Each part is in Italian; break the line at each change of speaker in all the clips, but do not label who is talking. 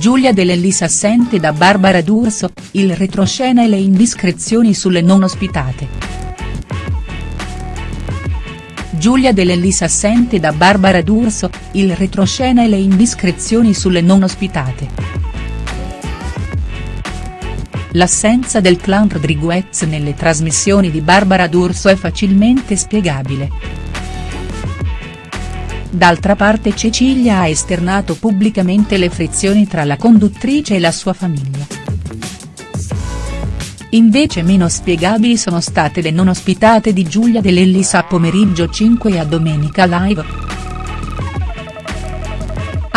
Giulia De Lellis assente da Barbara D'Urso, il retroscena e le indiscrezioni sulle non ospitate. Giulia De Lellis assente da Barbara D'Urso, il retroscena e le indiscrezioni sulle non ospitate. L'assenza del clan Rodriguez nelle trasmissioni di Barbara D'Urso è facilmente spiegabile. D'altra parte Cecilia ha esternato pubblicamente le frizioni tra la conduttrice e la sua famiglia. Invece meno spiegabili sono state le non ospitate di Giulia De Lellis a pomeriggio 5 e a domenica live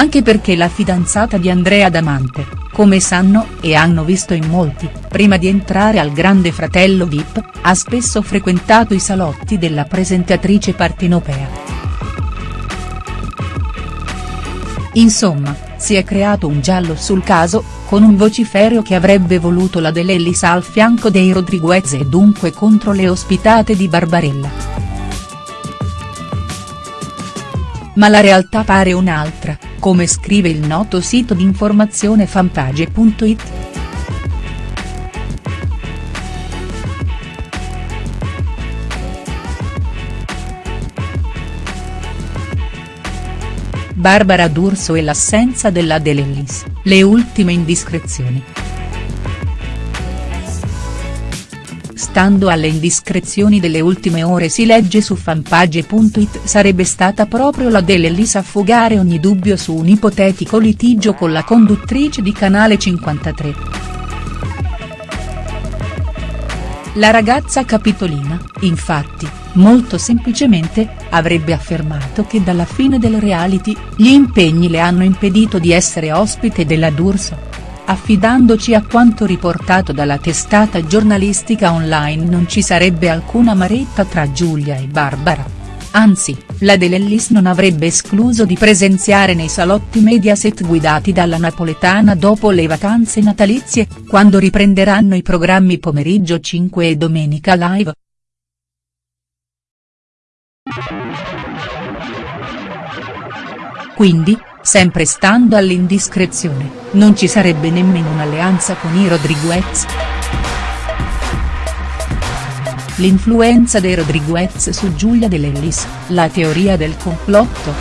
anche perché la fidanzata di Andrea Damante, come sanno e hanno visto in molti, prima di entrare al Grande Fratello Vip, ha spesso frequentato i salotti della presentatrice partenopea. Insomma, si è creato un giallo sul caso, con un vociferio che avrebbe voluto la De Lellis al fianco dei Rodriguez e dunque contro le ospitate di Barbarella. Ma la realtà pare un'altra come scrive il noto sito di informazione fanpage.it. Barbara D'Urso e l'assenza della De Lellis, le ultime indiscrezioni. Stando alle indiscrezioni delle ultime ore si legge su fanpage.it sarebbe stata proprio la De Lellis a fugare ogni dubbio su un ipotetico litigio con la conduttrice di Canale 53. La ragazza capitolina, infatti, molto semplicemente, avrebbe affermato che dalla fine del reality, gli impegni le hanno impedito di essere ospite della D'Urso affidandoci a quanto riportato dalla testata giornalistica online non ci sarebbe alcuna maretta tra Giulia e Barbara. Anzi, la De Lellis non avrebbe escluso di presenziare nei salotti Mediaset guidati dalla napoletana dopo le vacanze natalizie, quando riprenderanno i programmi pomeriggio 5 e domenica live. Quindi, sempre stando all'indiscrezione, non ci sarebbe nemmeno un'alleanza con i Rodriguez. L'influenza dei Rodriguez su Giulia De la teoria del complotto.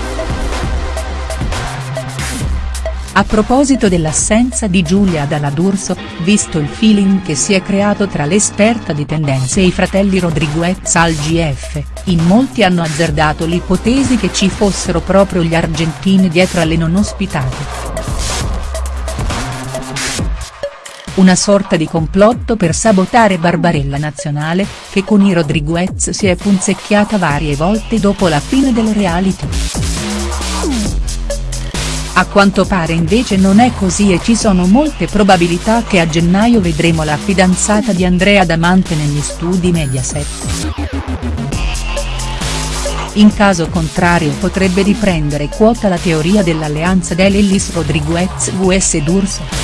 A proposito dell'assenza di Giulia dalla D'Urso, visto il feeling che si è creato tra l'esperta di tendenze e i fratelli Rodriguez al GF, in molti hanno azzardato l'ipotesi che ci fossero proprio gli argentini dietro alle non ospitate. Una sorta di complotto per sabotare Barbarella Nazionale, che con i Rodriguez si è punzecchiata varie volte dopo la fine del reality. A quanto pare invece non è così e ci sono molte probabilità che a gennaio vedremo la fidanzata di Andrea Damante negli studi Mediaset. In caso contrario potrebbe riprendere quota la teoria dell'alleanza Del Ellis Rodriguez vs D'Urso.